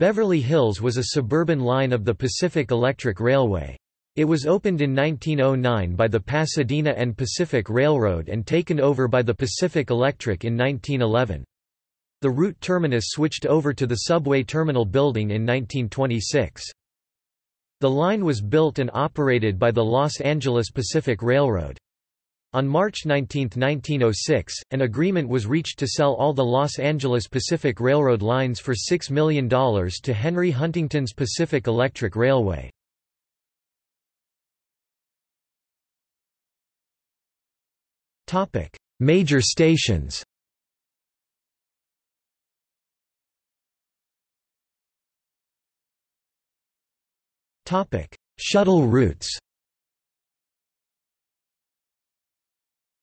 Beverly Hills was a suburban line of the Pacific Electric Railway. It was opened in 1909 by the Pasadena and Pacific Railroad and taken over by the Pacific Electric in 1911. The route terminus switched over to the subway terminal building in 1926. The line was built and operated by the Los Angeles Pacific Railroad. On March 19, 1906, an agreement was reached to sell all the Los Angeles Pacific Railroad lines for $6 million to Henry Huntington's Pacific Electric Railway. Major stations Shuttle routes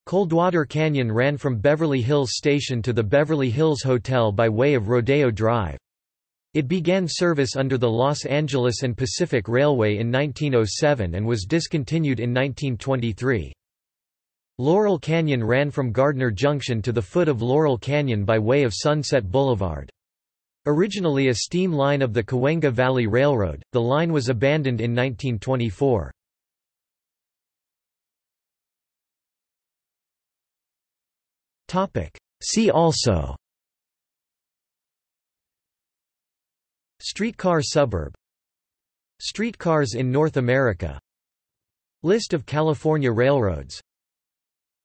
Coldwater Canyon ran from Beverly Hills Station to the Beverly Hills Hotel by way of Rodeo Drive. It began service under the Los Angeles and Pacific Railway in 1907 and was discontinued in 1923. Laurel Canyon ran from Gardner Junction to the foot of Laurel Canyon by way of Sunset Boulevard. Originally a steam line of the Cahuenga Valley Railroad, the line was abandoned in 1924. See also. Streetcar suburb. Streetcars in North America. List of California railroads.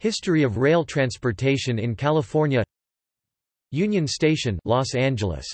History of rail transportation in California. Union Station Los Angeles